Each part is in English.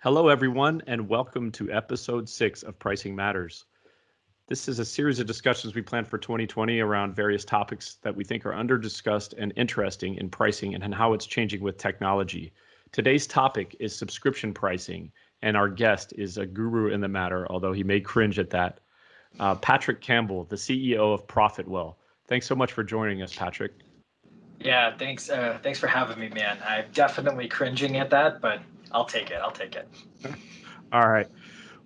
Hello, everyone, and welcome to episode six of Pricing Matters. This is a series of discussions we planned for 2020 around various topics that we think are under discussed and interesting in pricing and how it's changing with technology. Today's topic is subscription pricing, and our guest is a guru in the matter, although he may cringe at that. Uh, Patrick Campbell, the CEO of Profitwell. Thanks so much for joining us, Patrick. Yeah, thanks. Uh, thanks for having me, man. I'm definitely cringing at that, but I'll take it. I'll take it. All right.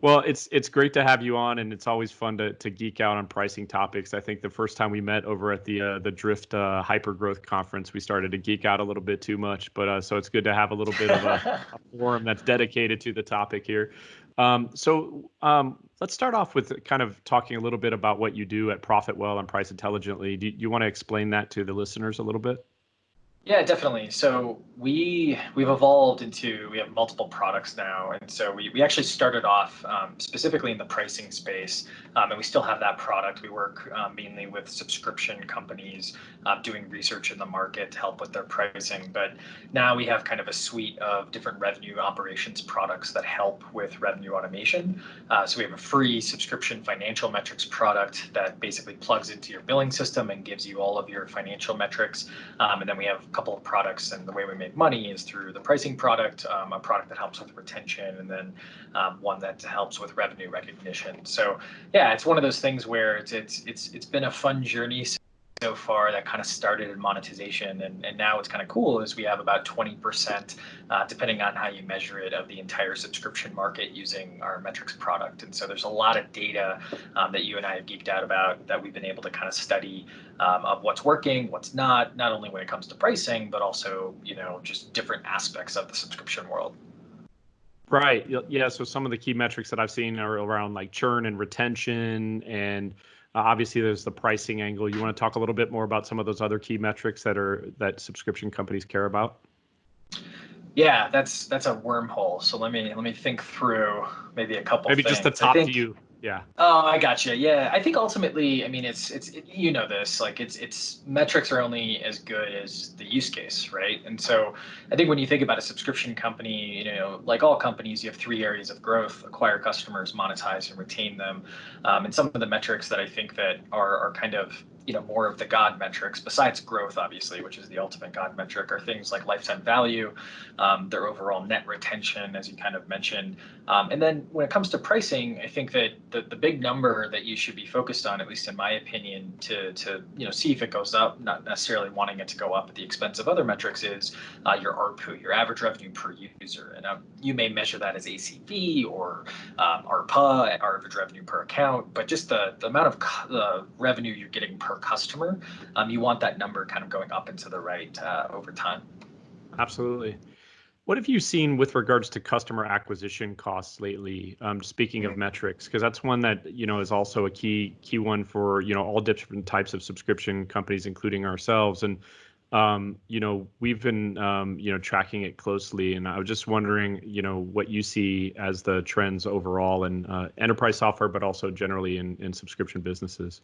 Well, it's it's great to have you on, and it's always fun to, to geek out on pricing topics. I think the first time we met over at the uh, the Drift uh, Hyper Growth Conference, we started to geek out a little bit too much. But uh, so it's good to have a little bit of a, a forum that's dedicated to the topic here. Um, so um, let's start off with kind of talking a little bit about what you do at Profitwell and Price Intelligently. Do you want to explain that to the listeners a little bit? Yeah, definitely. So we we've evolved into we have multiple products now, and so we, we actually started off um, specifically in the pricing space, um, and we still have that product. We work um, mainly with subscription companies uh, doing research in the market to help with their pricing. But now we have kind of a suite of different revenue operations products that help with revenue automation. Uh, so we have a free subscription financial metrics product that basically plugs into your billing system and gives you all of your financial metrics, um, and then we have couple of products and the way we make money is through the pricing product, um, a product that helps with retention, and then um, one that helps with revenue recognition. So yeah, it's one of those things where it's it's it's it's been a fun journey so far that kind of started in monetization and, and now what's kind of cool is we have about 20% uh, depending on how you measure it of the entire subscription market using our metrics product and so there's a lot of data um, that you and i have geeked out about that we've been able to kind of study um, of what's working what's not not only when it comes to pricing but also you know just different aspects of the subscription world Right. Yeah. So some of the key metrics that I've seen are around like churn and retention and Uh, obviously, there's the pricing angle. You want to talk a little bit more about some of those other key metrics that are that subscription companies care about? Yeah, that's that's a wormhole. So let me let me think through maybe a couple. Maybe things. just the top think, view yeah. Oh, I gotcha. Yeah, I think ultimately, I mean, it's it's it, you know this like it's it's metrics are only as good as the use case, right? And so I think when you think about a subscription company, you know, like all companies, you have three areas of growth: acquire customers, monetize, and retain them. Um, and some of the metrics that I think that are are kind of you know more of the god metrics besides growth obviously which is the ultimate god metric are things like lifetime value um, their overall net retention as you kind of mentioned. Um, and then when it comes to pricing i think that the, the big number that you should be focused on at least in my opinion to to you know see if it goes up not necessarily wanting it to go up at the expense of other metrics is uh, your ARPU your average revenue per user. And um, you may measure that as ACV or um, ARPA average revenue per account but just the, the amount of the revenue you're getting per per customer, um, you want that number kind of going up and to the right uh, over time. Absolutely. What have you seen with regards to customer acquisition costs lately? Um, speaking of metrics, because that's one that you know is also a key key one for you know all different types of subscription companies, including ourselves. And um, you know we've been um, you know tracking it closely, and I was just wondering you know what you see as the trends overall in uh, enterprise software, but also generally in in subscription businesses.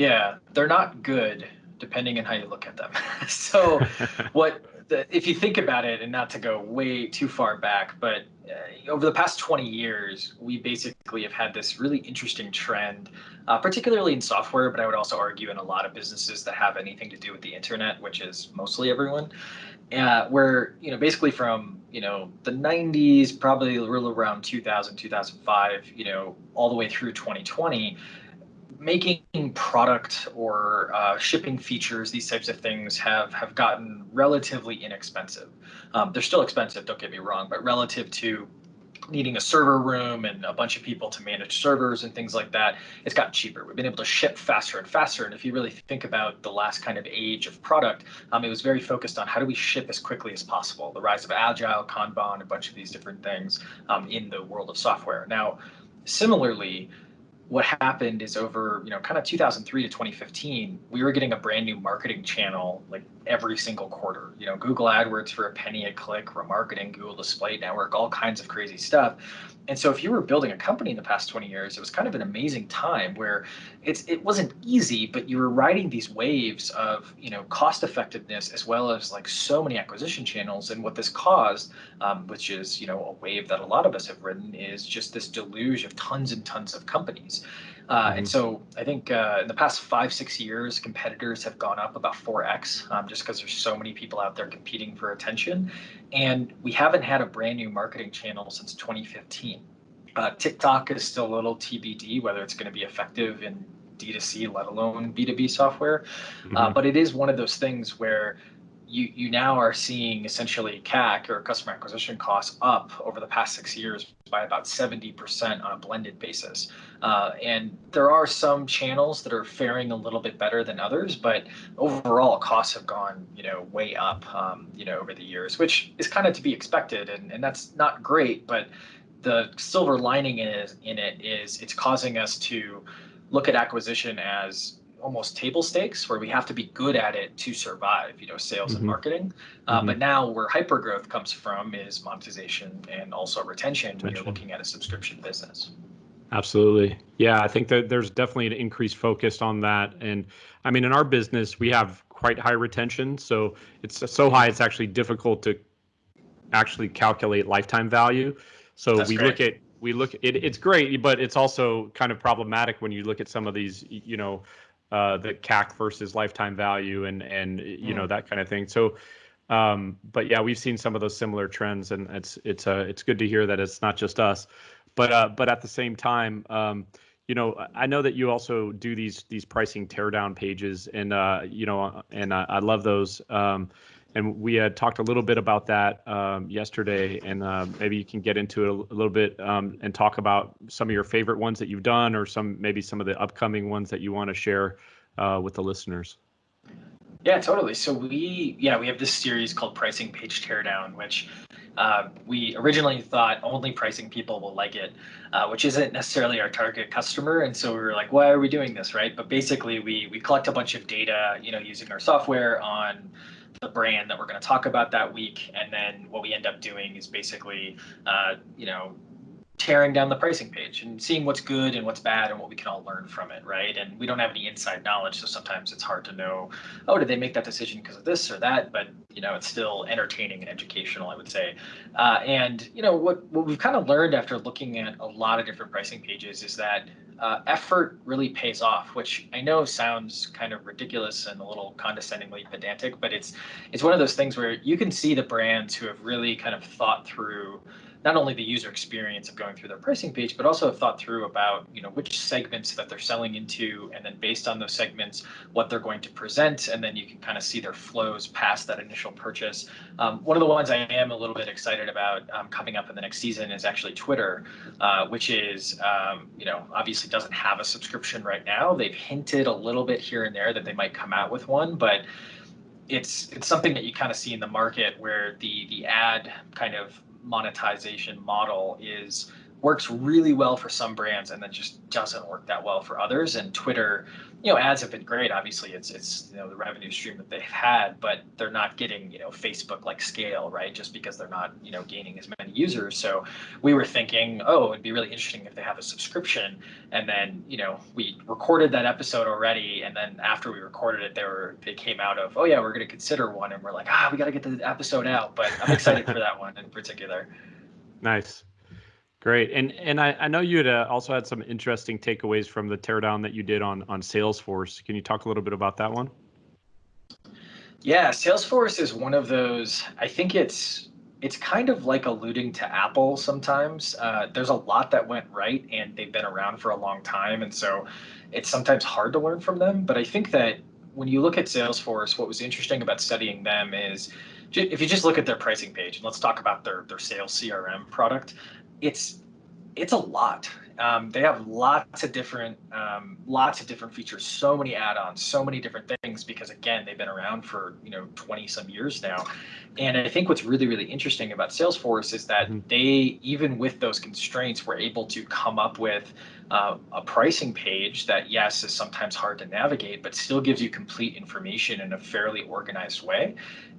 Yeah, they're not good depending on how you look at them. so what the, if you think about it and not to go way too far back, but uh, over the past 20 years, we basically have had this really interesting trend, uh, particularly in software, but I would also argue in a lot of businesses that have anything to do with the internet, which is mostly everyone, uh, where, you know, basically from, you know, the 90s, probably around 2000, 2005, you know, all the way through 2020, making product or uh, shipping features, these types of things have have gotten relatively inexpensive. Um, they're still expensive, don't get me wrong, but relative to needing a server room and a bunch of people to manage servers and things like that, it's gotten cheaper. We've been able to ship faster and faster. And if you really think about the last kind of age of product, um, it was very focused on how do we ship as quickly as possible. The rise of Agile, Kanban, a bunch of these different things um, in the world of software. Now, similarly, what happened is over you know kind of 2003 to 2015 we were getting a brand new marketing channel like every single quarter. You know google adwords for a penny a click remarketing google display network all kinds of crazy stuff. And so if you were building a company in the past 20 years it was kind of an amazing time where it's it wasn't easy but you were riding these waves of you know cost effectiveness as well as like so many acquisition channels. And what this caused um, which is you know a wave that a lot of us have ridden is just this deluge of tons and tons of companies uh, mm-hmm. And so I think uh, in the past five, six years, competitors have gone up about 4x um, just because there's so many people out there competing for attention. And we haven't had a brand new marketing channel since 2015. Uh, TikTok is still a little TBD whether it's going to be effective in D2C, let alone B2B software. Mm-hmm. Uh, but it is one of those things where you, you now are seeing essentially CAC or customer acquisition costs up over the past six years by about 70% on a blended basis. Uh, and there are some channels that are faring a little bit better than others, but overall costs have gone, you know, way up, um, you know, over the years, which is kind of to be expected. And, and that's not great, but the silver lining is in it is it's causing us to look at acquisition as almost table stakes where we have to be good at it to survive, you know, sales mm-hmm. and marketing. Uh, mm-hmm. But now where hyper growth comes from is monetization and also retention when you're looking at a subscription business. Absolutely. Yeah, I think that there's definitely an increased focus on that. And I mean, in our business, we have quite high retention. So it's so high, it's actually difficult to actually calculate lifetime value. So That's we great. look at we look it, it's great but it's also kind of problematic when you look at some of these you know uh, the CAC versus lifetime value and and you mm. know that kind of thing. So, um, but yeah, we've seen some of those similar trends, and it's it's uh, it's good to hear that it's not just us. But uh, but at the same time, um, you know, I know that you also do these these pricing teardown pages, and uh, you know, and I, I love those. Um, and we had talked a little bit about that um, yesterday, and uh, maybe you can get into it a, a little bit um, and talk about some of your favorite ones that you've done, or some maybe some of the upcoming ones that you want to share uh, with the listeners. Yeah, totally. So we, yeah, we have this series called Pricing Page Teardown, which uh, we originally thought only pricing people will like it, uh, which isn't necessarily our target customer. And so we were like, why are we doing this, right? But basically, we we collect a bunch of data, you know, using our software on the brand that we're going to talk about that week. And then what we end up doing is basically, uh, you know, tearing down the pricing page and seeing what's good and what's bad and what we can all learn from it, right? And we don't have any inside knowledge, so sometimes it's hard to know, oh, did they make that decision because of this or that? But you know, it's still entertaining and educational, I would say. Uh, and you know, what what we've kind of learned after looking at a lot of different pricing pages is that uh, effort really pays off, which I know sounds kind of ridiculous and a little condescendingly pedantic, but it's it's one of those things where you can see the brands who have really kind of thought through not only the user experience of going through their pricing page, but also have thought through about you know which segments that they're selling into, and then based on those segments, what they're going to present, and then you can kind of see their flows past that initial purchase. Um, one of the ones I am a little bit excited about um, coming up in the next season is actually Twitter, uh, which is um, you know obviously doesn't have a subscription right now. They've hinted a little bit here and there that they might come out with one, but it's it's something that you kind of see in the market where the the ad kind of monetization model is works really well for some brands and then just doesn't work that well for others. And Twitter, you know, ads have been great. Obviously, it's it's you know the revenue stream that they've had, but they're not getting you know Facebook like scale, right? Just because they're not you know gaining as many users. So we were thinking, oh, it'd be really interesting if they have a subscription. And then you know we recorded that episode already, and then after we recorded it, they were they came out of, oh yeah, we're going to consider one, and we're like, ah, we got to get the episode out. But I'm excited for that one in particular. Nice. Great, and and I, I know you had uh, also had some interesting takeaways from the teardown that you did on on Salesforce. Can you talk a little bit about that one? Yeah, Salesforce is one of those. I think it's it's kind of like alluding to Apple sometimes. Uh, there's a lot that went right, and they've been around for a long time, and so it's sometimes hard to learn from them. But I think that when you look at Salesforce, what was interesting about studying them is if you just look at their pricing page, and let's talk about their their sales CRM product, it's it's a lot. Um, they have lots of different, um, lots of different features, so many add-ons, so many different things. Because again, they've been around for you know 20 some years now, and I think what's really really interesting about Salesforce is that mm-hmm. they, even with those constraints, were able to come up with uh, a pricing page that yes is sometimes hard to navigate, but still gives you complete information in a fairly organized way,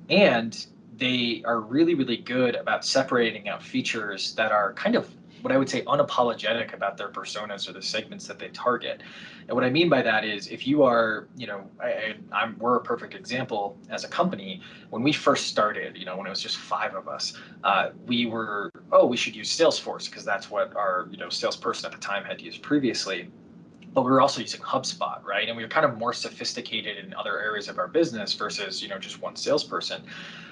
and they are really really good about separating out features that are kind of what I would say unapologetic about their personas or the segments that they target. And what I mean by that is if you are, you know, I, am we're a perfect example as a company. When we first started, you know, when it was just five of us, uh, we were, oh, we should use Salesforce because that's what our, you know, salesperson at the time had used previously but we were also using HubSpot, right? And we were kind of more sophisticated in other areas of our business versus, you know, just one salesperson.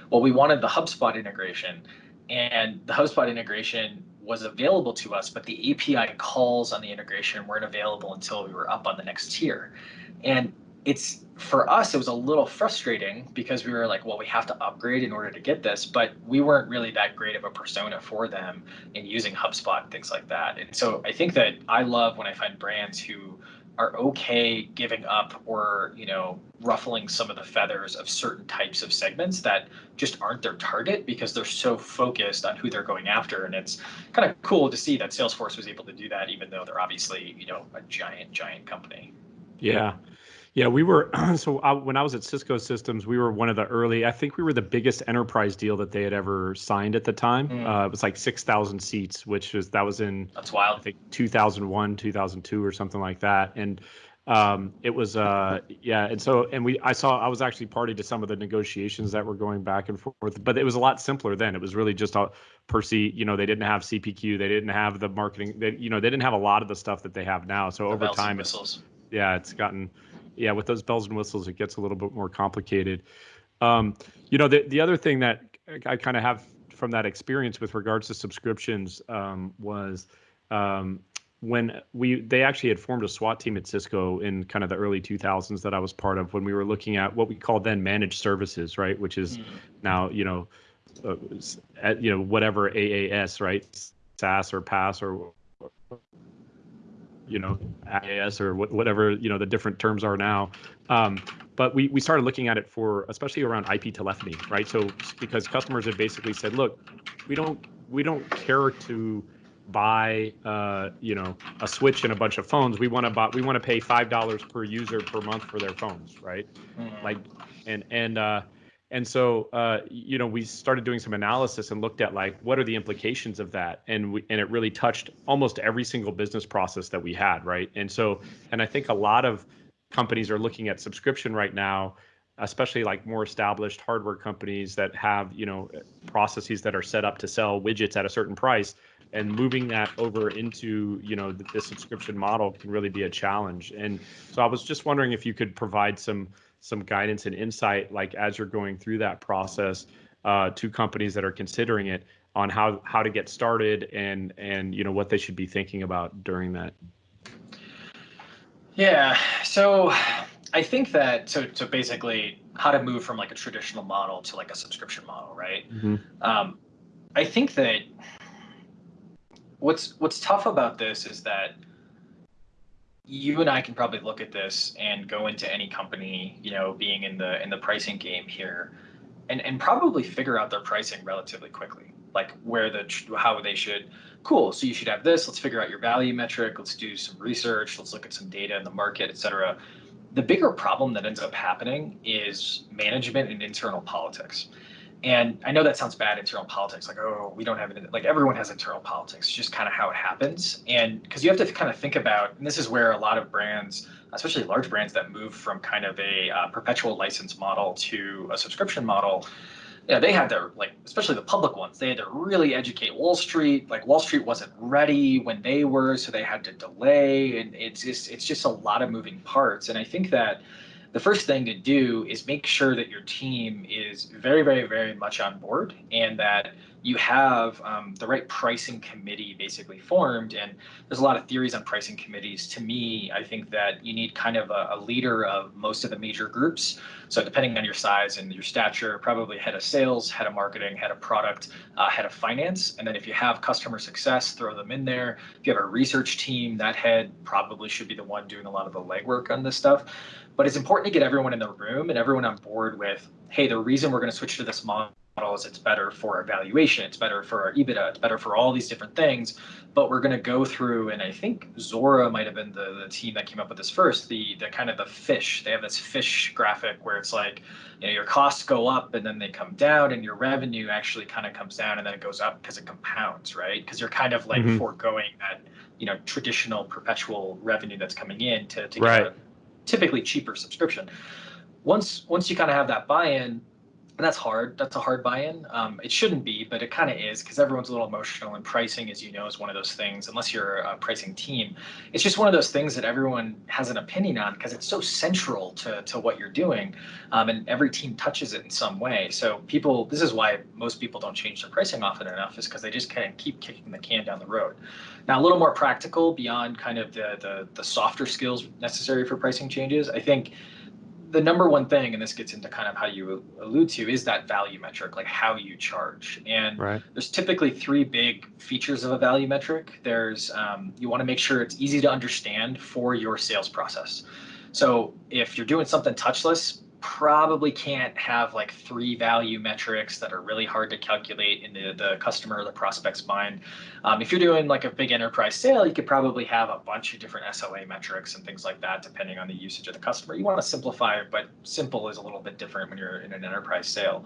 Well, we wanted the HubSpot integration, and the HubSpot integration was available to us, but the API calls on the integration weren't available until we were up on the next tier. And it's for us, it was a little frustrating because we were like, well, we have to upgrade in order to get this, but we weren't really that great of a persona for them in using HubSpot and things like that. And so I think that I love when I find brands who are okay giving up or you know ruffling some of the feathers of certain types of segments that just aren't their target because they're so focused on who they're going after. And it's kind of cool to see that salesforce was able to do that even though they're obviously you know a giant giant company. Yeah yeah, we were. So I, when I was at Cisco Systems, we were one of the early. I think we were the biggest enterprise deal that they had ever signed at the time. Mm. Uh, it was like six thousand seats, which was that was in that's wild. I think two thousand one, two thousand two, or something like that. And um, it was uh, yeah. And so and we I saw I was actually party to some of the negotiations that were going back and forth, but it was a lot simpler then. It was really just a per seat. You know, they didn't have CPQ, they didn't have the marketing. They you know they didn't have a lot of the stuff that they have now. So the over time, it's, yeah, it's gotten yeah, with those bells and whistles, it gets a little bit more complicated. Um, you know, the the other thing that I kind of have from that experience with regards to subscriptions um, was um, when we they actually had formed a SWAT team at Cisco in kind of the early 2000s that I was part of when we were looking at what we called then managed services, right? Which is mm-hmm. now you know, uh, you know whatever AAS, right? SaaS or PaaS or you know IaaS or whatever you know the different terms are now. Um, but we we started looking at it for especially around IP telephony, right? So because customers have basically said, look, we don't we don't care to buy uh, you know a switch and a bunch of phones. We want to buy we want to pay five dollars per user per month for their phones, right? Mm-hmm. Like and and uh, and so, uh, you know, we started doing some analysis and looked at like what are the implications of that, and we, and it really touched almost every single business process that we had, right? And so, and I think a lot of companies are looking at subscription right now, especially like more established hardware companies that have you know processes that are set up to sell widgets at a certain price, and moving that over into you know the, the subscription model can really be a challenge. And so, I was just wondering if you could provide some some guidance and insight, like as you're going through that process uh, to companies that are considering it on how how to get started and and you know what they should be thinking about during that. Yeah, so I think that so so basically how to move from like a traditional model to like a subscription model, right? Mm-hmm. Um, I think that what's what's tough about this is that you and I can probably look at this and go into any company, you know, being in the in the pricing game here, and and probably figure out their pricing relatively quickly, like where the how they should. Cool. So you should have this. Let's figure out your value metric. Let's do some research. Let's look at some data in the market, et cetera. The bigger problem that ends up happening is management and internal politics and I know that sounds bad, internal politics, like, oh, we don't have it. Like everyone has internal politics, it's just kind of how it happens. And because you have to kind of think about, and this is where a lot of brands, especially large brands that move from kind of a uh, perpetual license model to a subscription model, yeah, they had their like, especially the public ones, they had to really educate Wall Street. Like Wall Street wasn't ready when they were, so they had to delay, and it's just it's just a lot of moving parts. And I think that the first thing to do is make sure that your team is very, very, very much on board and that you have um, the right pricing committee basically formed. And there's a lot of theories on pricing committees. To me, I think that you need kind of a, a leader of most of the major groups. So depending on your size and your stature, probably head of sales, head of marketing, head of product, uh, head of finance. And then if you have customer success, throw them in there. If you have a research team, that head probably should be the one doing a lot of the legwork on this stuff. But it's important to get everyone in the room and everyone on board with, hey, the reason we're going to switch to this model is it's better for our valuation, it's better for our EBITDA, it's better for all these different things. But we're going to go through, and I think Zuora might have been the, the team that came up with this first, the the kind of the fish. They have this fish graphic where it's like, you know, your costs go up and then they come down, and your revenue actually kind of comes down and then it goes up because it compounds, right? Because you're kind of like mm-hmm. foregoing that, you know, traditional perpetual revenue that's coming in to, to right. get a typically cheaper subscription. Once once you kind of have that buy-in, and that's hard. That's a hard buy-in. Um, it shouldn't be, but it kind of is because everyone's a little emotional, and pricing, as you know, is one of those things. Unless you're a pricing team, it's just one of those things that everyone has an opinion on because it's so central to to what you're doing, um, and every team touches it in some way. So people, this is why most people don't change their pricing often enough, is because they just kind of keep kicking the can down the road. Now, a little more practical beyond kind of the the, the softer skills necessary for pricing changes, I think the number one thing, and this gets into kind of how you allude to, is that value metric, like how you charge. And right. there's typically three big features of a value metric. There's um, you want to make sure it's easy to understand for your sales process. So if you're doing something touchless, probably can't have like three value metrics that are really hard to calculate in the, the customer or the prospect's mind. Um, if you're doing like a big enterprise sale, you could probably have a bunch of different SLA metrics and things like that, depending on the usage of the customer. You want to simplify, but simple is a little bit different when you're in an enterprise sale.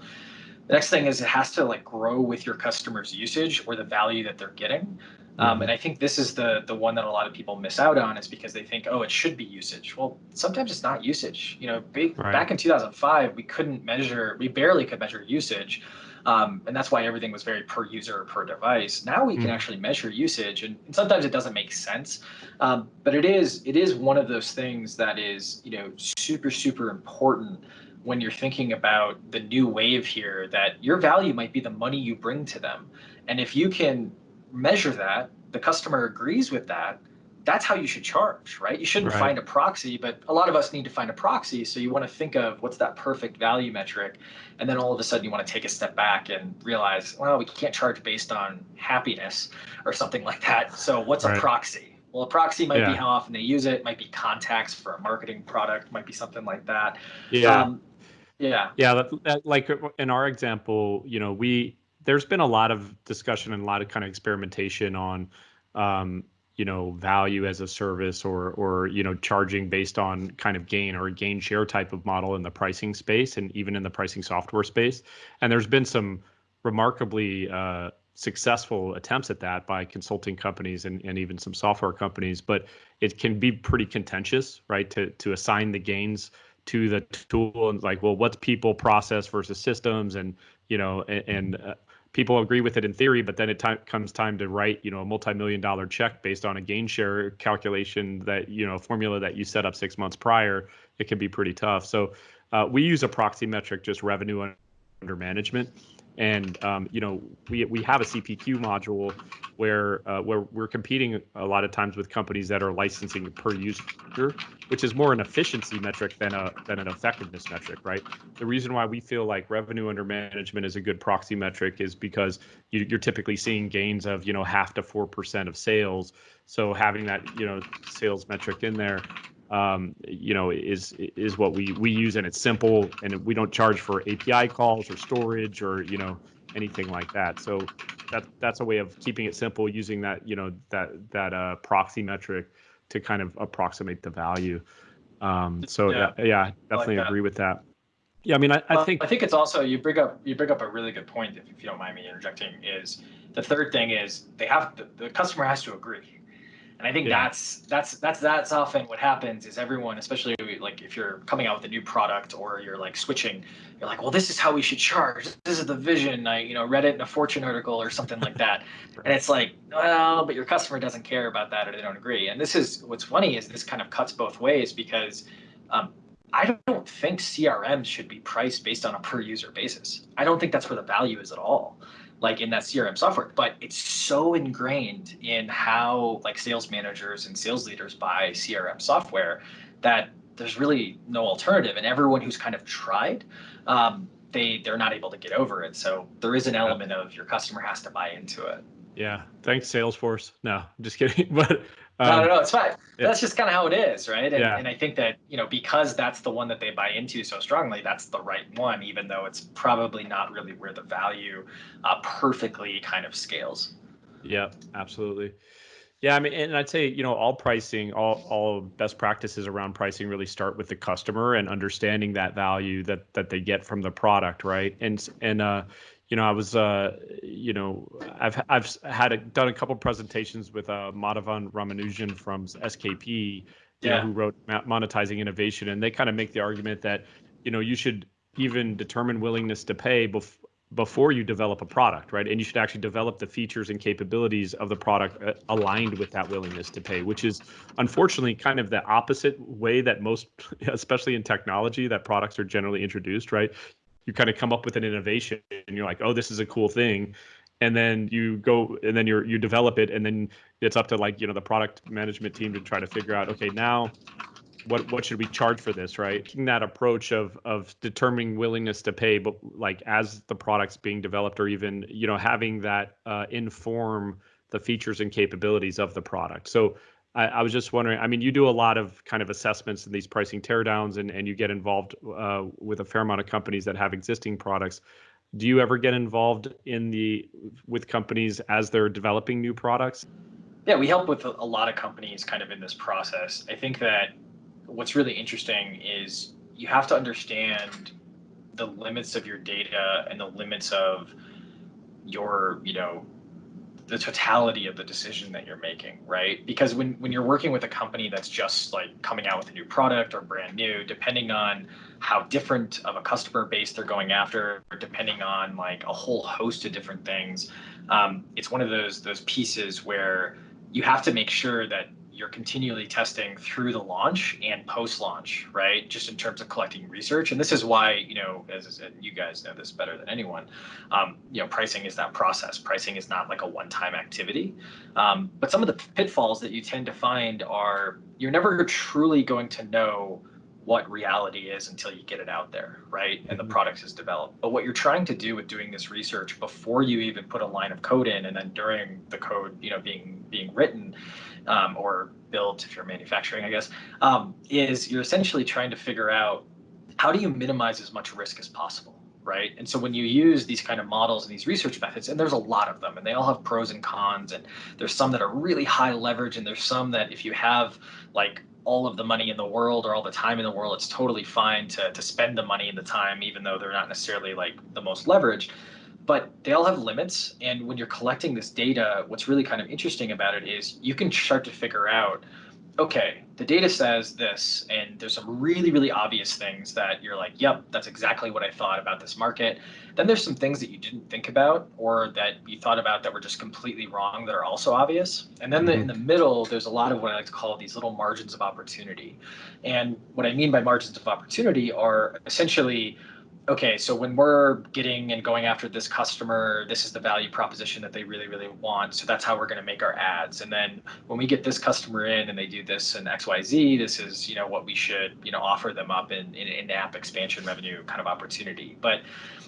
The next thing is it has to like grow with your customer's usage or the value that they're getting. Um, and I think this is the the one that a lot of people miss out on is because they think, oh, it should be usage. Well, sometimes it's not usage. You know, big, right. back in 2005, we couldn't measure, we barely could measure usage. Um, and that's why everything was very per user per device. Now we can mm. actually measure usage, and, and, sometimes it doesn't make sense, um, but it is it is one of those things that is you know super super important when you're thinking about the new wave here. That your value might be the money you bring to them, and if you can measure that, the customer agrees with that, that's how you should charge, right? You shouldn't right. find a proxy, but a lot of us need to find a proxy. So you want to think of what's that perfect value metric. And then all of a sudden you want to take a step back and realize, well, we can't charge based on happiness or something like that. So what's right. a proxy? Well, a proxy might yeah. be how often they use it, might be contacts for a marketing product, might be something like that. Yeah. Um, yeah. Yeah. That, that, like in our example, you know, we, there's been a lot of discussion and a lot of kind of experimentation on um, you know value as a service or or you know charging based on kind of gain or a gain share type of model in the pricing space and even in the pricing software space. And there's been some remarkably uh, successful attempts at that by consulting companies and, and even some software companies but it can be pretty contentious right to to assign the gains to the tool and like well what's people process versus systems and you know and, and uh, people agree with it in theory, but then it comes time to write, you know, a multi-million dollar check based on a gain share calculation that, you know, formula that you set up six months prior, it can be pretty tough. So uh, we use a proxy metric, just revenue under management and um, you know we we have a CPQ module where uh, where we're competing a lot of times with companies that are licensing per user, which is more an efficiency metric than a than an effectiveness metric, right? The reason why we feel like revenue under management is a good proxy metric is because you, you're typically seeing gains of you know half to four percent of sales. So having that you know sales metric in there um, you know, is is what we we use, and it's simple, and we don't charge for API calls or storage or you know anything like that. So that that's a way of keeping it simple, using that you know that that uh, proxy metric to kind of approximate the value. Um, so yeah, yeah, yeah definitely like agree with that. Yeah, I mean, I, I think I think it's also you bring up you bring up a really good point. If, if you don't mind me interjecting, is the third thing is they have the, the customer has to agree and I think yeah. that's that's that's that's often what happens is everyone, especially like if you're coming out with a new product or you're like switching, you're like, well, this is how we should charge. This is the vision. I you know read it in a Fortune article or something like that, and it's like, well, but your customer doesn't care about that or they don't agree. And this is what's funny is this kind of cuts both ways because um, I don't think CRM should be priced based on a per user basis. I don't think that's where the value is at all, like in that CRM software. But it's so ingrained in how like sales managers and sales leaders buy CRM software that there's really no alternative. And everyone who's kind of tried, um, they they're not able to get over it. So there is an element of your customer has to buy into it. Yeah. Thanks, Salesforce. No, I'm just kidding. But um, no, no, no, it's fine. Yeah. That's just kind of how it is, right? And, yeah. and I think that you know because that's the one that they buy into so strongly, that's the right one, even though it's probably not really where the value uh, perfectly kind of scales. Yeah, absolutely. Yeah, I mean, and I'd say you know all pricing, all all best practices around pricing really start with the customer and understanding that value that that they get from the product, right? And and uh, you know, I was uh, you know, I've I've had a, done a couple presentations with uh, Madhavan Ramanujam from SKP, yeah. Know, who wrote Monetizing Innovation, and they kind of make the argument that you know you should even determine willingness to pay before before you develop a product, right? And you should actually develop the features and capabilities of the product uh, aligned with that willingness to pay, which is unfortunately kind of the opposite way that most, especially in technology, that products are generally introduced, right? You kind of come up with an innovation and you're like, oh, this is a cool thing. And then you go and then you you develop it and then it's up to like, you know, the product management team to try to figure out, okay, now what what should we charge for this? Right? Taking that approach of of determining willingness to pay but like as the product's being developed or even you know having that uh, inform the features and capabilities of the product. So I, I, was just wondering i mean you do a lot of kind of assessments and these pricing teardowns and and you get involved uh, with a fair amount of companies that have existing products. Do you ever get involved in the with companies as they're developing new products? Yeah we help with a lot of companies kind of in this process. I think that what's really interesting is you have to understand the limits of your data and the limits of your, you know, the totality of the decision that you're making, right? Because when, when you're working with a company that's just like coming out with a new product or brand new, depending on how different of a customer base they're going after, depending on like a whole host of different things, um, it's one of those those pieces where you have to make sure that you're continually testing through the launch and post launch, right? Just in terms of collecting research. And this is why, you know, as you guys know this better than anyone, um, you know, pricing is that process. Pricing is not like a one time activity. Um, but some of the pitfalls that you tend to find are you're never truly going to know what reality is until you get it out there, right? And the mm-hmm. product is developed. But what you're trying to do with doing this research before you even put a line of code in and then during the code, you know, being being written um, or built if you're manufacturing, I guess, um, is you're essentially trying to figure out how do you minimize as much risk as possible, right? And so when you use these kind of models and these research methods, and there's a lot of them, and they all have pros and cons, and there's some that are really high leverage, and there's some that if you have like all of the money in the world or all the time in the world, it's totally fine to, to spend the money and the time, even though they're not necessarily like the most leveraged but they all have limits. And when you're collecting this data, what's really kind of interesting about it is you can start to figure out, okay, the data says this, and there's some really, really obvious things that you're like, yep, that's exactly what I thought about this market. Then there's some things that you didn't think about or that you thought about that were just completely wrong that are also obvious. And then the, in mm-hmm. the middle, there's a lot of what I like to call these little margins of opportunity. And what I mean by margins of opportunity are essentially okay, so when we're getting and going after this customer, this is the value proposition that they really, really want. So that's how we're going to make our ads. And then when we get this customer in and they do this in XYZ, this is, you know, what we should, you know, offer them up in, in in-app expansion revenue kind of opportunity. But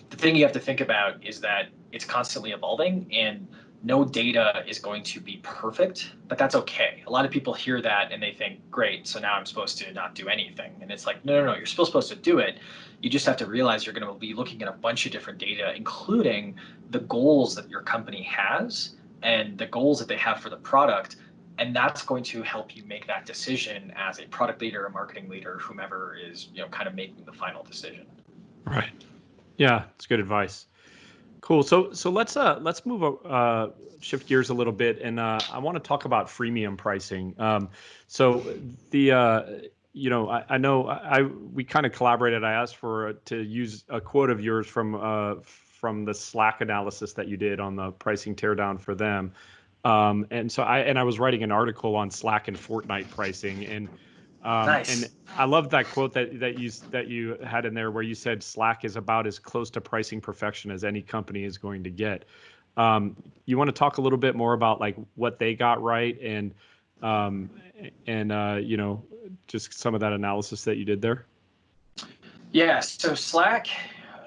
the thing you have to think about is that it's constantly evolving and no data is going to be perfect, but that's okay. A lot of people hear that and they think, great, so now I'm supposed to not do anything. And it's like, no, no, no, you're still supposed to do it. You just have to realize you're going to be looking at a bunch of different data, including the goals that your company has and the goals that they have for the product. And that's going to help you make that decision as a product leader, a marketing leader, whomever is, you know, kind of making the final decision. Right. Yeah, it's good advice. Cool. So so let's uh let's move uh shift gears a little bit, and uh, I want to talk about freemium pricing. Um, so the uh, you know I, I know I, I we kind of collaborated. I asked for uh, to use a quote of yours from uh from the Slack analysis that you did on the pricing teardown for them. Um, and so I and I was writing an article on Slack and Fortnite pricing, and Um, Nice. And I love that quote that that you that you had in there where you said Slack is about as close to pricing perfection as any company is going to get. Um, you want to talk a little bit more about like what they got right and um, and uh, you know just some of that analysis that you did there. Yeah, so Slack,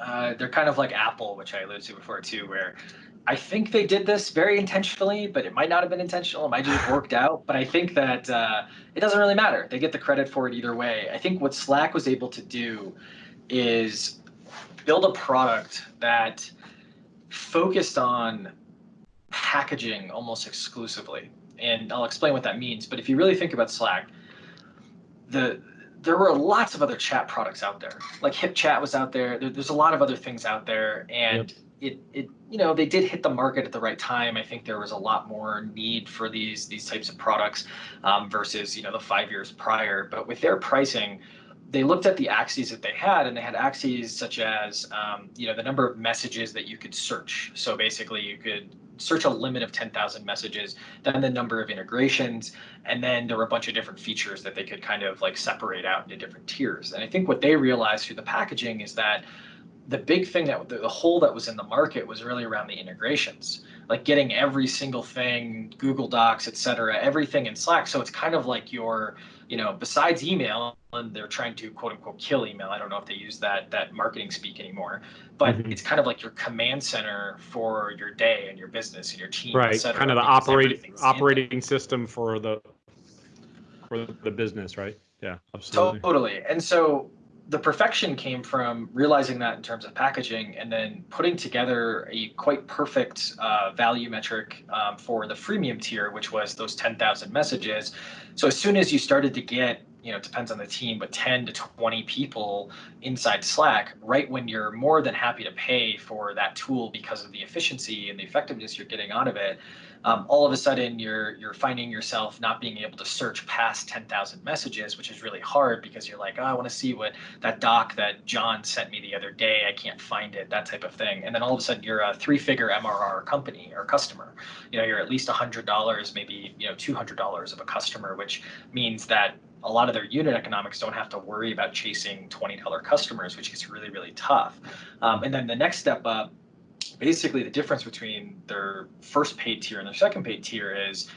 uh, they're kind of like Apple, which I alluded to before too, where I think they did this very intentionally, but it might not have been intentional. It might just have worked out. But I think that uh, it doesn't really matter. They get the credit for it either way. I think what Slack was able to do is build a product that focused on packaging almost exclusively. And I'll explain what that means. But if you really think about Slack, the there were lots of other chat products out there. Like HipChat was out there. there there's a lot of other things out there, and it it you know they did hit the market at the right time. I think there was a lot more need for these these types of products um, versus you know the five years prior. But with their pricing, they looked at the axes that they had, and they had axes such as um, you know the number of messages that you could search. So basically, you could search a limit of 10,000 messages, then the number of integrations, and then there were a bunch of different features that they could kind of like separate out into different tiers. And I think what they realized through the packaging is that the big thing that the, the hole that was in the market was really around the integrations, like getting every single thing, Google Docs, et cetera, everything in Slack. So it's kind of like your, you know, besides email, and they're trying to quote unquote kill email. I don't know if they use that that marketing speak anymore, but Mhm. it's kind of like your command center for your day and your business and your team, et Right, cetera, kind of the operating everything's in there. operating system for the for the business, right? Yeah, absolutely. Totally. And so the perfection came from realizing that in terms of packaging and then putting together a quite perfect uh, value metric um, for the freemium tier, which was those 10,000 messages. So as soon as you started to get, you know, it depends on the team, but 10 to 20 people inside Slack, right when you're more than happy to pay for that tool because of the efficiency and the effectiveness you're getting out of it, um, all of a sudden you're you're finding yourself not being able to search past 10,000 messages, which is really hard because you're like, oh, I want to see what that doc that John sent me the other day. I can't find it, that type of thing. And then all of a sudden you're a three-figure MRR company or customer. You know, you're at least $100, maybe you know $200 of a customer, which means that a lot of their unit economics don't have to worry about chasing $20 customers, which is really, really tough. Um, and then the next step up basically the difference between their first paid tier and their second paid tier is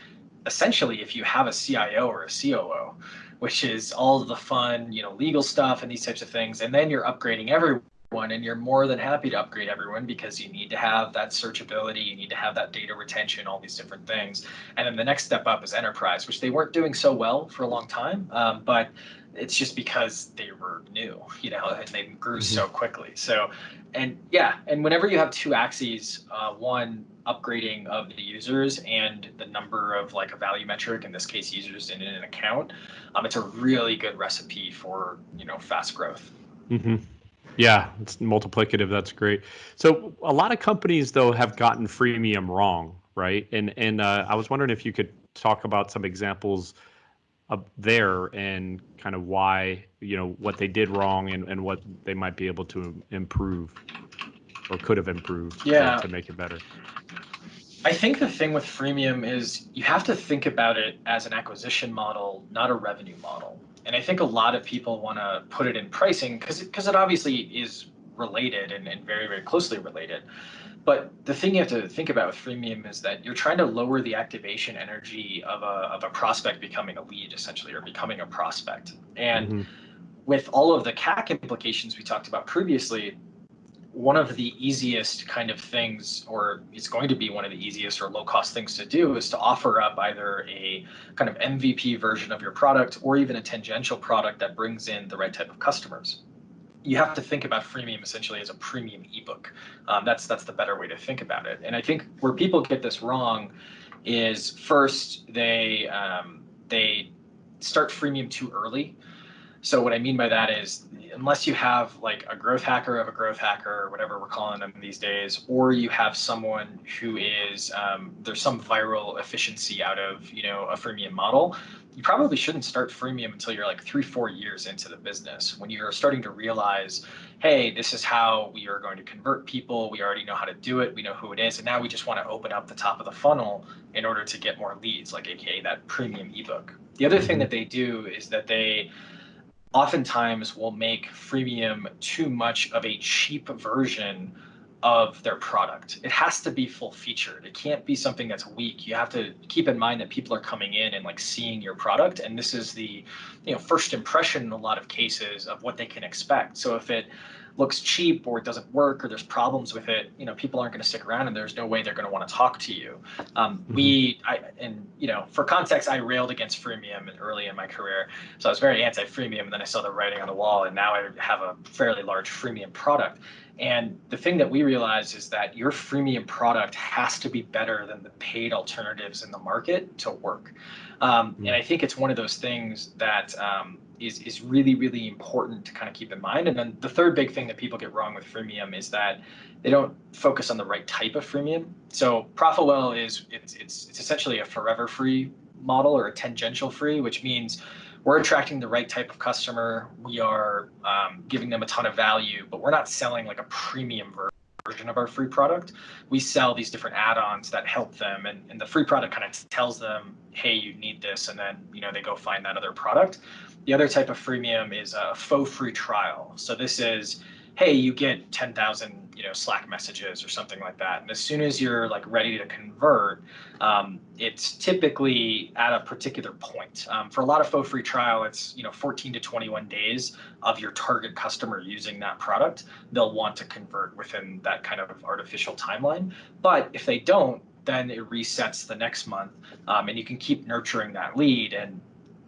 essentially if you have a CIO or a COO, which is all the fun, you know, legal stuff and these types of things, and then you're upgrading everyone and you're more than happy to upgrade everyone because you need to have that searchability, you need to have that data retention, all these different things. And then the next step up is enterprise, which they weren't doing so well for a long time, um, but it's just because they were new, you know, and they grew so quickly. So, and yeah, and whenever you have two axes, uh, one upgrading of the users and the number of like a value metric, in this case, users in an account, um, it's a really good recipe for you know fast growth. Mm-hmm. Yeah, it's multiplicative. That's great. So a lot of companies though have gotten freemium wrong, right? And and uh, I was wondering if you could talk about some examples up there and kind of why you know what they did wrong and, and what they might be able to improve or could have improved to- Yeah. to make it better. I think the thing with freemium is you have to think about it as an acquisition model, not a revenue model. And I think a lot of people want to put it in pricing because because it obviously is related and, and very, very closely related. But the thing you have to think about with freemium is that you're trying to lower the activation energy of a, of a prospect becoming a lead, essentially, or becoming a prospect. And Mhm. with all of the CAC implications we talked about previously, one of the easiest kind of things, or it's going to be one of the easiest or low cost things to do, is to offer up either a kind of MVP version of your product or even a tangential product that brings in the right type of customers. You have to think about freemium essentially as a premium ebook. Um, that's that's the better way to think about it. And I think where people get this wrong is first they um, they start freemium too early So what I mean by that is unless you have like a growth hacker of a growth hacker or whatever we're calling them these days, or you have someone who is um, there's some viral efficiency out of you know a freemium model, you probably shouldn't start freemium until you're like three four years into the business when you're starting to realize, hey, this is how we are going to convert people. We already know how to do it. We know who it is, and now we just want to open up the top of the funnel in order to get more leads, like AKA that premium ebook. The other thing that they do is that they oftentimes will make freemium too much of a cheap version of their product. It has to be full featured. It can't be something that's weak. You have to keep in mind that people are coming in and like seeing your product and this is the you know first impression in a lot of cases of what they can expect. So if it looks cheap or it doesn't work or there's problems with it, you know, people aren't going to stick around and there's no way they're going to want to talk to you. Um, mm-hmm. We, I, and you know, for context, I railed against freemium early in my career. So I was very anti-freemium and then I saw the writing on the wall and now I have a fairly large freemium product. And the thing that we realize is that your freemium product has to be better than the paid alternatives in the market to work. Um, mm-hmm. And I think it's one of those things that um, is, is really, really important to kind of keep in mind. And then the third big thing that people get wrong with freemium is that they don't focus on the right type of freemium. So Profitwell is it's, it's, it's essentially a forever free model or a tangential free, which means we're attracting the right type of customer. We are um, giving them a ton of value, but we're not selling like a premium version of our free product. We sell these different add-ons that help them, and, and the free product kind of tells them, hey, you need this, and then you know they go find that other product. The other type of freemium is a faux free trial. So this is, hey, you get 10,000 you know Slack messages or something like that. And as soon as you're like ready to convert, um, it's typically at a particular point. Um, for a lot of faux free trial, it's you know 14 to 21 days of your target customer using that product. They'll want to convert within that kind of artificial timeline. But if they don't, then it resets the next month, um, and you can keep nurturing that lead and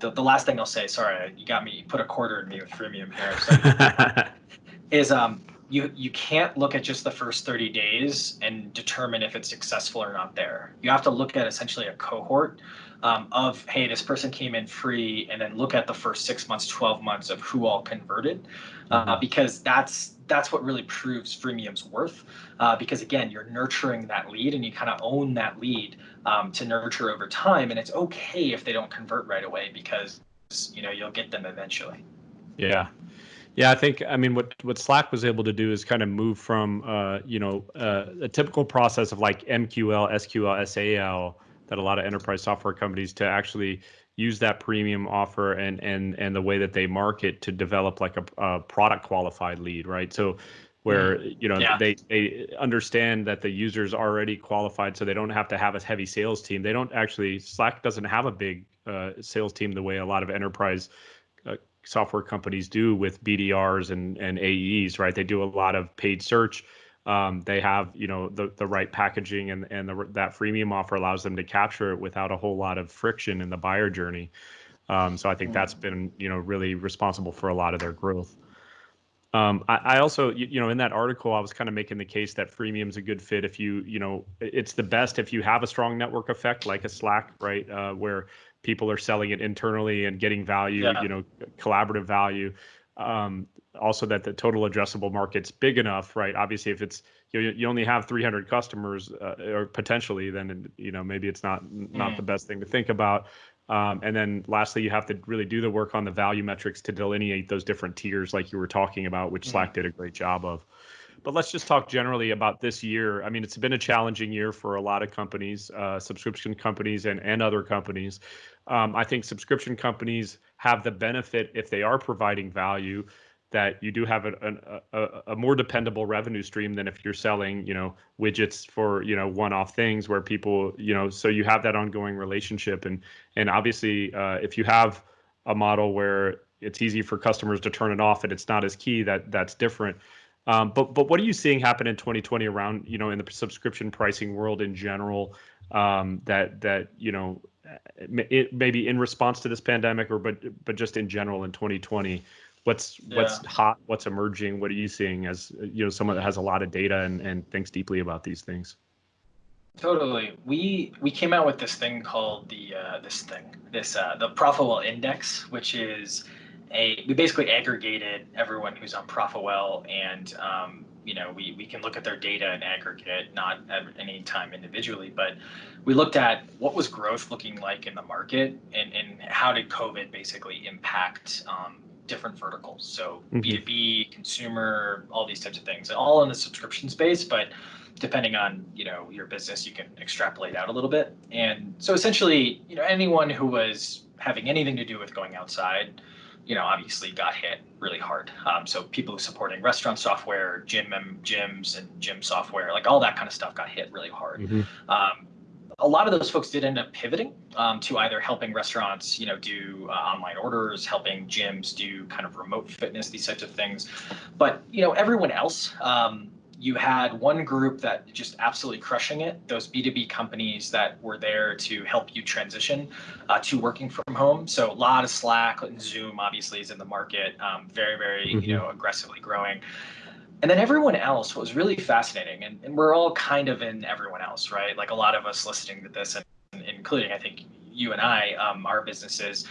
the, the last thing I'll say, sorry, you got me, you put a quarter in me with freemium here, so, is um, you, you can't look at just the first 30 days and determine if it's successful or not there. You have to look at essentially a cohort um, of, hey, this person came in free, and then look at the first six months, 12 months of who all converted, uh, mm-hmm. because that's that's what really proves freemium's worth. Uh, because again, you're nurturing that lead and you kind of own that lead um, to nurture over time. And it's okay if they don't convert right away because you know you'll get them eventually. Yeah. Yeah, I think I mean what what Slack was able to do is kind of move from uh, you know uh, a typical process of like MQL, SQL, SAL that a lot of enterprise software companies to actually use that premium offer and and and the way that they market to develop like a, a product qualified lead, right? So where mm-hmm. you know yeah. they they understand that the user's already qualified so they don't have to have a heavy sales team they don't actually slack doesn't have a big uh, sales team the way a lot of enterprise uh, software companies do with bdrs and and aes right they do a lot of paid search um, they have you know the the right packaging and and the, that freemium offer allows them to capture it without a whole lot of friction in the buyer journey. Um, so I think that's been you know really responsible for a lot of their growth. Um, I, I, also, you, you, know, in that article, I was kind of making the case that freemium is a good fit if you, you know, it's the best if you have a strong network effect like a Slack, right, uh, where people are selling it internally and getting value, yeah. you know, collaborative value um, also that the total addressable market's big enough, right? Obviously, if it's you, you only have 300 customers uh, or potentially, then you know maybe it's not not mm. the best thing to think about. Um, and then lastly, you have to really do the work on the value metrics to delineate those different tiers, like you were talking about, which mm. Slack did a great job of. But let's just talk generally about this year. I mean, it's been a challenging year for a lot of companies, uh, subscription companies, and and other companies. Um, I think subscription companies have the benefit if they are providing value that you do have a, a, a, more dependable revenue stream than if you're selling you know widgets for you know one-off things where people you know so you have that ongoing relationship. And and obviously uh, if you have a model where it's easy for customers to turn it off and it's not as key that that's different. Um, but but what are you seeing happen in 2020 around you know in the subscription pricing world in general um, that that you know maybe in response to this pandemic or but but just in general in 2020 what's yeah. what's hot what's emerging what are you seeing as you know someone that has a lot of data and, and thinks deeply about these things totally we we came out with this thing called the uh, this thing this uh, the profitwell index which is a we basically aggregated everyone who's on Profitwell, and um, you know we we can look at their data and aggregate, not at any time individually, but we looked at what was growth looking like in the market, and and how did COVID basically impact um, different verticals. So mm-hmm. B2B, consumer, all these types of things, all in the subscription space, but depending on you know your business, you can extrapolate out a little bit. And so essentially, you know, anyone who was having anything to do with going outside, you know, obviously got hit really hard. Um, so people supporting restaurant software, gym gyms, and gym software, like all that kind of stuff, got hit really hard. Mm-hmm. Um, a lot of those folks did end up pivoting um, to either helping restaurants, you know, do uh, online orders, helping gyms do kind of remote fitness, these types of things. But you know, everyone else, um, you had one group that just absolutely crushing it. Those B2B companies that were there to help you transition uh, to working from home. So a lot of Slack and Zoom obviously is in the market, um, very, very, mm-hmm. you know, aggressively growing. And then everyone else was really fascinating. And, and we're all kind of in everyone else, right? Like a lot of us listening to this, and including, I think, you and I, um, our businesses,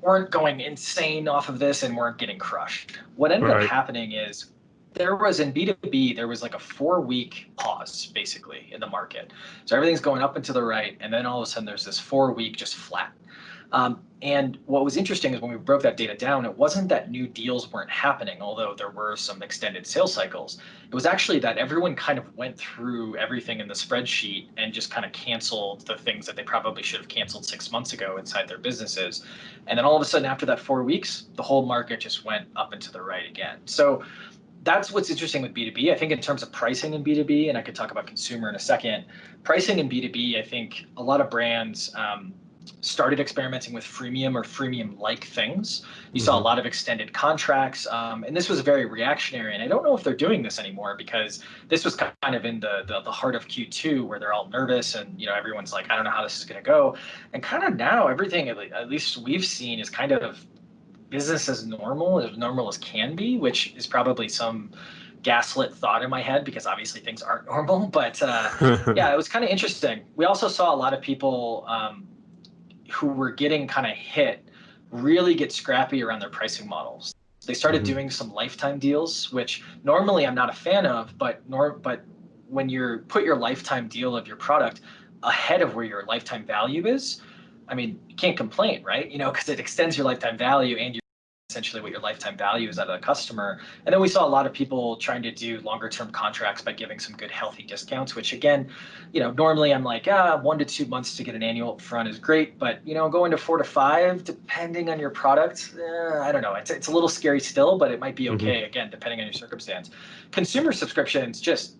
weren't going insane off of this and weren't getting crushed. What ended right. up happening is there was in B2B, there was like a four week pause basically in the market. So everything's going up and to the right. And then all of a sudden there's this four week just flat. Um, and what was interesting is when we broke that data down, it wasn't that new deals weren't happening, although there were some extended sales cycles. It was actually that everyone kind of went through everything in the spreadsheet and just kind of canceled the things that they probably should have canceled six months ago inside their businesses. And then all of a sudden, after that four weeks, the whole market just went up and to the right again. So that's what's interesting with B2B. I think in terms of pricing in B2B, and I could talk about consumer in a second, pricing in B2B, I think a lot of brands um, started experimenting with freemium or freemium like things. You mm-hmm. saw a mm-hmm. lot of extended contracts, um, and this was very reactionary. And I don't know if they're doing this anymore because this was kind of in the, the, the heart of Q2 where they're all nervous and you know everyone's like, I don't know how this is going to go. And kind of now everything at least we've seen is kind of business as normal, as normal as can be, which is probably some gaslit thought in my head because obviously things aren't normal. But uh, yeah, it was kind of interesting. We also saw a lot of people um, who were getting kind of hit really get scrappy around their pricing models. They started mm-hmm. doing some lifetime deals, which normally I'm not a fan of, but nor but when you put your lifetime deal of your product ahead of where your lifetime value is, I mean, you can't complain, right? You know, because it extends your lifetime value and you essentially what your lifetime value is out of the customer. And then we saw a lot of people trying to do longer term contracts by giving some good healthy discounts, which again, you know, normally I'm like, ah, one to two months to get an annual upfront is great, but you know, going to four to five, depending on your product, eh, I don't know. It's, it's a little scary still, but it might be mm-hmm. okay, mm-hmm. again, depending on your circumstance. Consumer subscriptions, just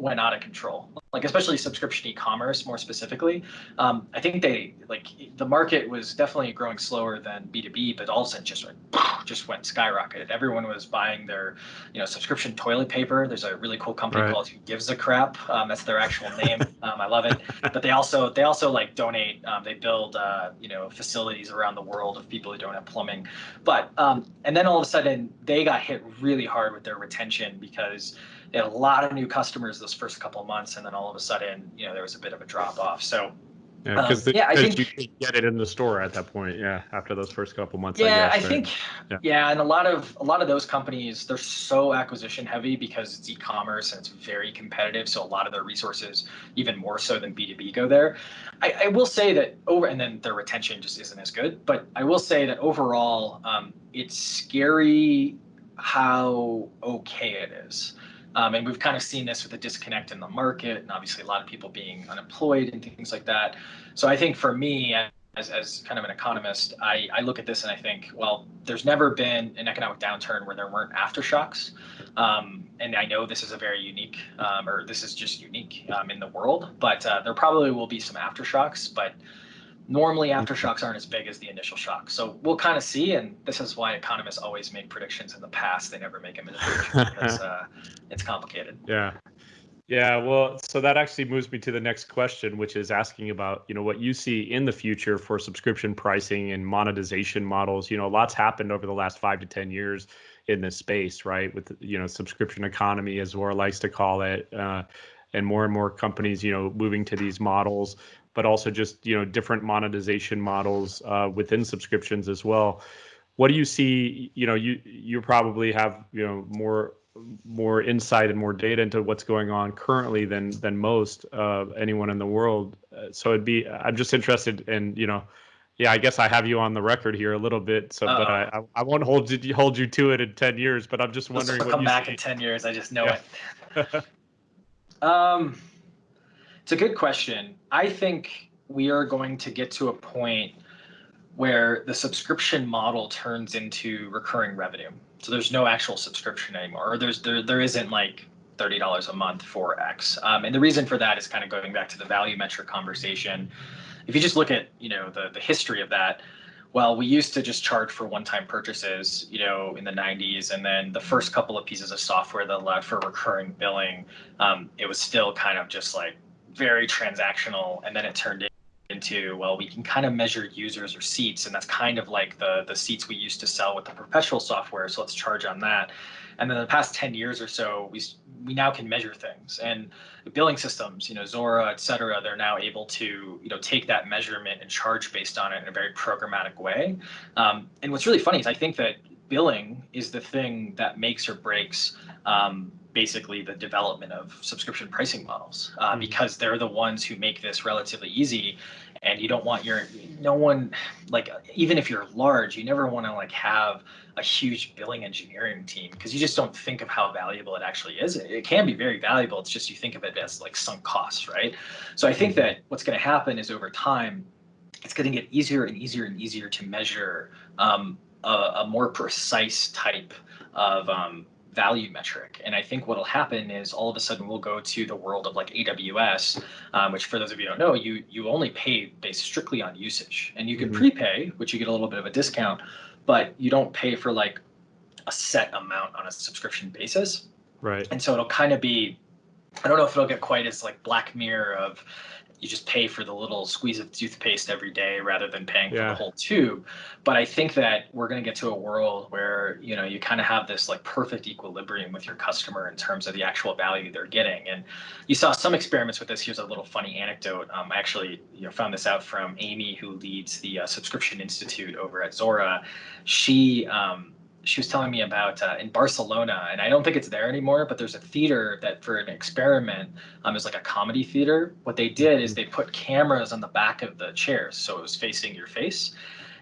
went out of control. Like especially subscription e-commerce more specifically. Um, i think they like the market was definitely growing slower than b2b but all of a sudden just went just went skyrocketed. Everyone was buying their you know subscription toilet paper. There's a really cool company right. called who gives a crap. Um, that's their actual name. Um, i love it. But they also they also like donate um, they build uh, you know facilities around the world of people who don't have plumbing. But um, and then all of a sudden they got hit really hard with their retention because they had a lot of new customers those first couple of months, and then all of a sudden, you know, there was a bit of a drop off. So. Yeah, because um, yeah, I think you can get it in the store at that point. Yeah, after those first couple months. Yeah, I, guess, I think. Yeah. yeah, and a lot of a lot of those companies they're so acquisition heavy because it's e-commerce and it's very competitive. So a lot of their resources, even more so than B two B, go there. I, I, will say that over, and then their retention just isn't as good. But I will say that overall, um, it's scary how okay it is. Um, and we've kind of seen this with the disconnect in the market and obviously a lot of people being unemployed and things like that. So I think for me, as, as kind of an economist, I, I look at this and I think, well, there's never been an economic downturn where there weren't aftershocks. Um, and I know this is a very unique, um, or this is just unique um, in the world, but uh, there probably will be some aftershocks. But Normally, aftershocks aren't as big as the initial shock. So we'll kind of see, and this is why economists always make predictions in the past. They never make them in the future because uh, it's complicated. Yeah. Yeah, well, so that actually moves me to the next question, which is asking about, you know, what you see in the future for subscription pricing and monetization models. You know, lots happened over the last five to 10 years in this space, right? With, you know, subscription economy, as Zuora likes to call it, uh, and more and more companies, you know, moving to these models but also just you know different monetization models uh, within subscriptions as well. what do you see? You know, you you probably have you know more more insight and more data into what's going on currently than than most uh, anyone in the world. Uh, so it'd be I'm just interested in you know, yeah, I guess I have you on the record here a little bit. So, Uh-oh. but I I won't hold you hold you to it in ten years. But I'm just wondering. Will come back see. in ten years. I just know yeah. it. um, it's a good question. I think we are going to get to a point where the subscription model turns into recurring revenue. So there's no actual subscription anymore, or there's there there isn't like thirty dollars a month for X. Um, and the reason for that is kind of going back to the value metric conversation. If you just look at you know the the history of that, well, we used to just charge for one-time purchases, you know, in the 90s, and then the first couple of pieces of software that allowed for recurring billing, um, it was still kind of just like very transactional, and then it turned into well we can kind of measure users or seats and that's kind of like the the seats we used to sell with the perpetual software so let's charge on that and then the past 10 years or so we we now can measure things. And billing systems you know Zuora et cetera they're now able to you know take that measurement and charge based on it in a very programmatic way. Um, and what's really funny is i think that billing is the thing that makes or breaks um, basically the development of subscription pricing models uh, mm-hmm. because they're the ones who make this relatively easy. And you don't want your no one like even if you're large you never want to like have a huge billing engineering team because you just don't think of how valuable it actually is it can be very valuable it's just you think of it as like sunk costs right so i think mm-hmm. that what's going to happen is over time it's going to get easier and easier and easier to measure um, a, a, more precise type of um, value metric. And I think what'll happen is all of a sudden we'll go to the world of like AWS, um, which for those of you who don't know, you you only pay based strictly on usage, and you can mm-hmm. prepay, which you get a little bit of a discount, but you don't pay for like a set amount on a subscription basis. Right. And so it'll kind of be, I don't know if it'll get quite as like Black Mirror of you just pay for the little squeeze of toothpaste every day rather than paying yeah. for the whole tube. But I think that we're going to get to a world where you know you kind of have this like perfect equilibrium with your customer in terms of the actual value they're getting. And you saw some experiments with this. Here's a little funny anecdote. Um, I actually you know found this out from Amy, who leads the uh, Subscription Institute over at Zuora. She um, she was telling me about uh, in Barcelona, and I don't think it's there anymore, but there's a theater that for an experiment um, is like a comedy theater. What they did is they put cameras on the back of the chairs, so it was facing your face.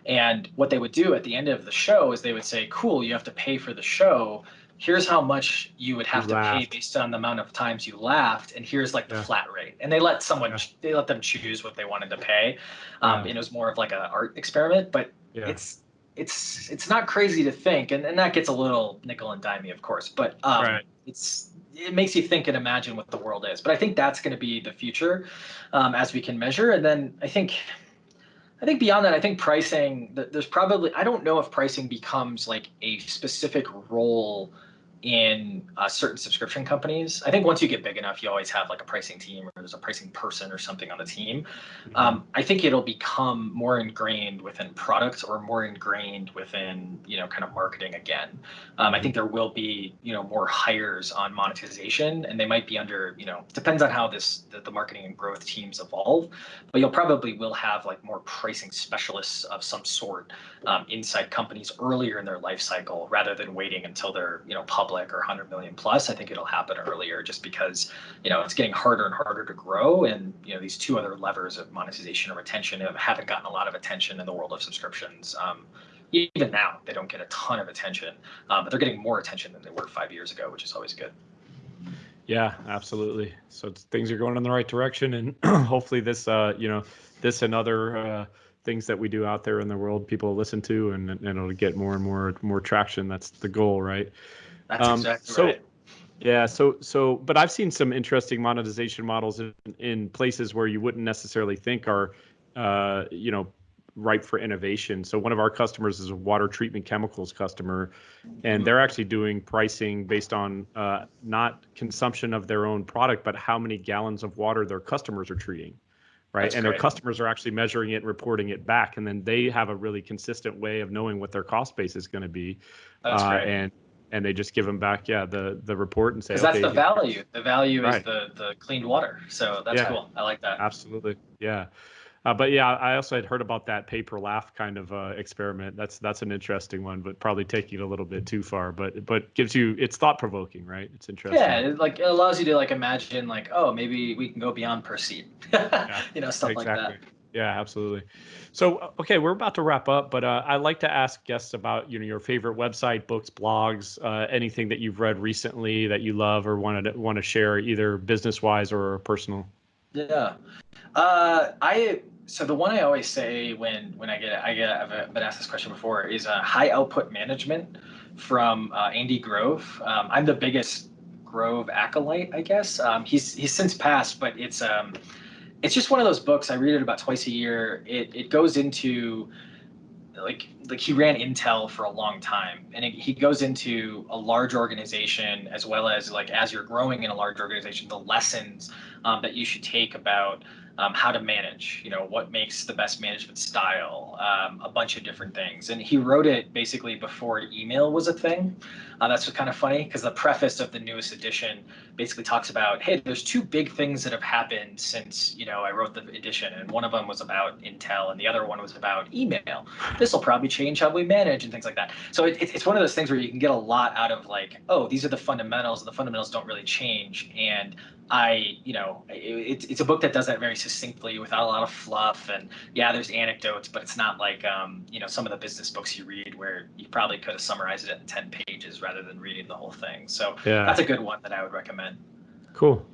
And what they would do at the end of the show is they would say, cool, you have to pay for the show. Here's how much you would have you to laughed. pay based on the amount of times you laughed, and here's like the yeah. flat rate. And they let someone yeah. they let them choose what they wanted to pay. Um, yeah. And it was more of like an art experiment, but it's it's it's not crazy to think, and, and that gets a little nickel and dimey, of course, but um, right. it's it makes you think and imagine what the world is. But I think that's going to be the future um, as we can measure. And then I think I think beyond that, I think pricing. There's probably I don't know if pricing becomes like a specific role in uh, certain subscription companies. I think once you get big enough, you always have like a pricing team or there's a pricing person or something on the team. Mm-hmm. Um, I think it'll become more ingrained within products or more ingrained within, you know, kind of marketing again. Um, I think there will be, you know, more hires on monetization and they might be under, you know, depends on how this, the, the marketing and growth teams evolve, but you'll probably will have like more pricing specialists of some sort um, inside companies earlier in their life cycle rather than waiting until they're, you know, public public or 100 million plus, I think it'll happen earlier just because, you know, it's getting harder and harder to grow. And, you know, these two other levers of monetization or retention haven't gotten a lot of attention in the world of subscriptions. Um, even now, they don't get a ton of attention, um, but they're getting more attention than they were five years ago, which is always good. Yeah, absolutely. So things are going in the right direction, and hopefully this, uh, you know, this and other uh, things that we do out there in the world, people listen to, and, and it'll get more and more more traction. That's the goal, right? That's um, exactly so, right. Yeah, so so, but I've seen some interesting monetization models in, in places where you wouldn't necessarily think are, uh, you know, ripe for innovation. So one of our customers is a water treatment chemicals customer, and they're actually doing pricing based on uh, not consumption of their own product, but how many gallons of water their customers are treating, right? That's and great. their customers are actually measuring it and reporting it back, and then they have a really consistent way of knowing what their cost base is going to be. That's uh, great. And and they just give them back yeah the the report and say okay, that's the value the value right. is the the cleaned water so that's yeah. cool i like that absolutely yeah Uh, but yeah, I also had heard about that pay-per-laugh kind of uh, experiment. That's that's an interesting one, but probably taking it a little bit too far. But but gives you it's thought provoking, right? It's interesting. Yeah, it, like it allows you to like imagine like oh maybe we can go beyond per seat, yeah, you know stuff exactly. like that. Yeah, absolutely. So, uh, okay, we're about to wrap up, but uh, I like to ask guests about you know your favorite website, books, blogs, uh, anything that you've read recently that you love or want to want to share, either business wise or personal. Yeah, uh, I so the one I always say when when I get I get I've been asked this question before is uh, high output management from uh, Andy Grove. Um, I'm the biggest Grove acolyte, I guess. Um, he's he's since passed, but it's um, it's just one of those books. I read it about twice a year. It it goes into like like he ran Intel for a long time, and it, he goes into a large organization as well as like as you're growing in a large organization, the lessons um, that you should take about um, how to manage, you know, what makes the best management style, um, a bunch of different things. And he wrote it basically before email was a thing. Uh, that's kind of funny because the preface of the newest edition basically talks about, hey, there's two big things that have happened since, you know, I wrote the edition. And one of them was about Intel and the other one was about email. This will probably change how we manage and things like that. So it, it's one of those things where you can get a lot out of like, oh, these are the fundamentals. and The fundamentals don't really change. And I, you know, it, it's a book that does that very succinctly without a lot of fluff. And yeah, there's anecdotes, but it's not like, um, you know, some of the business books you read where you probably could have summarized it in 10 pages rather than reading the whole thing. So yeah. that's a good one that I would recommend. Cool.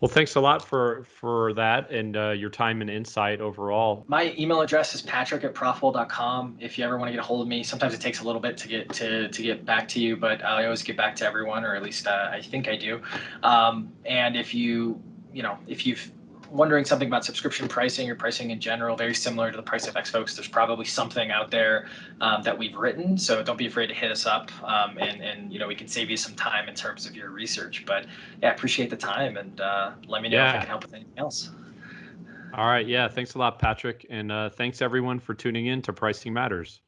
Well, thanks a lot for for that and uh, your time and insight overall. My email address is patrick at profitwell.com. If you ever want to get a hold of me, sometimes it takes a little bit to get to to get back to you, but I always get back to everyone, or at least uh, I think I do. Um, and if you you know if you've wondering something about subscription pricing or pricing in general, very similar to the Price FX folks, there's probably something out there um, that we've written. So don't be afraid to hit us up, um, and and you know we can save you some time in terms of your research. But yeah, appreciate the time, and uh, let me know yeah. if I can help with anything else. All right, yeah, thanks a lot, Patrick, and uh, thanks everyone for tuning in to Pricing Matters.